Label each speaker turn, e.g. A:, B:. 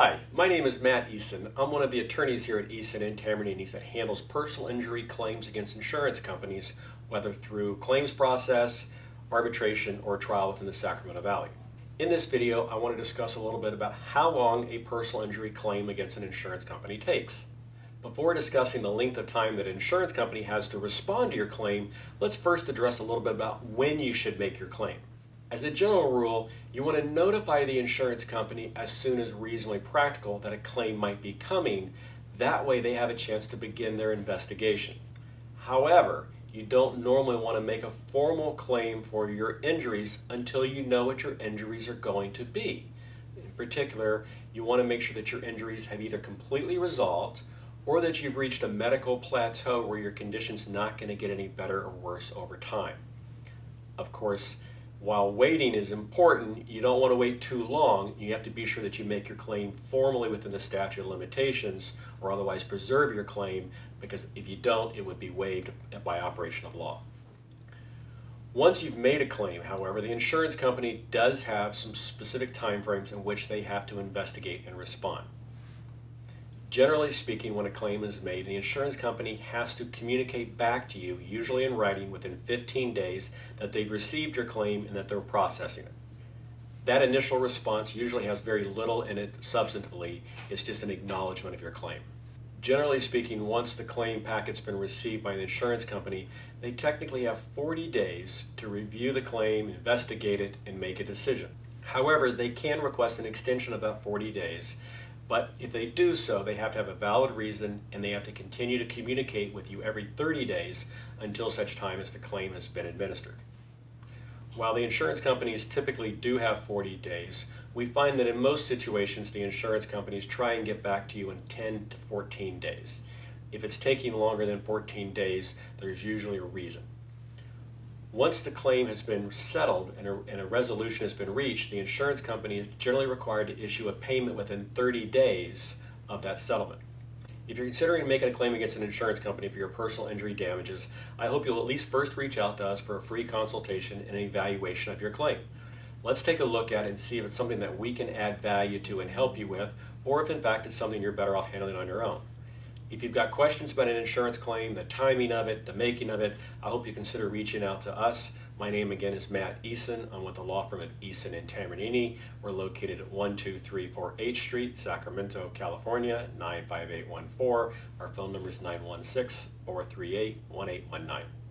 A: Hi, my name is Matt Eason. I'm one of the attorneys here at Eason and Tambornini that handles personal injury claims against insurance companies, whether through claims process, arbitration, or trial within the Sacramento Valley. In this video, I want to discuss a little bit about how long a personal injury claim against an insurance company takes. Before discussing the length of time that an insurance company has to respond to your claim, let's first address a little bit about when you should make your claim. As a general rule, you want to notify the insurance company as soon as reasonably practical that a claim might be coming. That way they have a chance to begin their investigation. However, you don't normally want to make a formal claim for your injuries until you know what your injuries are going to be. In particular, you want to make sure that your injuries have either completely resolved or that you've reached a medical plateau where your condition's not going to get any better or worse over time. Of course, while waiting is important, you don't want to wait too long. You have to be sure that you make your claim formally within the statute of limitations or otherwise preserve your claim because if you don't, it would be waived by operation of law. Once you've made a claim, however, the insurance company does have some specific timeframes in which they have to investigate and respond. Generally speaking, when a claim is made, the insurance company has to communicate back to you, usually in writing within 15 days, that they've received your claim and that they're processing it. That initial response usually has very little in it substantively, it's just an acknowledgement of your claim. Generally speaking, once the claim packet's been received by an insurance company, they technically have 40 days to review the claim, investigate it, and make a decision. However, they can request an extension of that 40 days but if they do so, they have to have a valid reason and they have to continue to communicate with you every 30 days until such time as the claim has been administered. While the insurance companies typically do have 40 days, we find that in most situations the insurance companies try and get back to you in 10 to 14 days. If it's taking longer than 14 days, there's usually a reason. Once the claim has been settled and a, and a, resolution has been reached, the insurance company is generally required to issue a payment within 30 days of that settlement. If you're considering making a claim against an insurance company for your personal injury damages, I hope you'll at least first reach out to us for a free consultation and an evaluation of your claim. Let's take a look at it and see if it's something that we can add value to and help you with, or if in fact it's something you're better off handling on your own. If you've got questions about an insurance claim, the timing of it, the making of it, I hope you consider reaching out to us. My name again is Matt Eason. I'm with the law firm of Eason and Tambornini. We're located at 12348 H Street, Sacramento, California, 95814. Our phone number is 916 438 1819.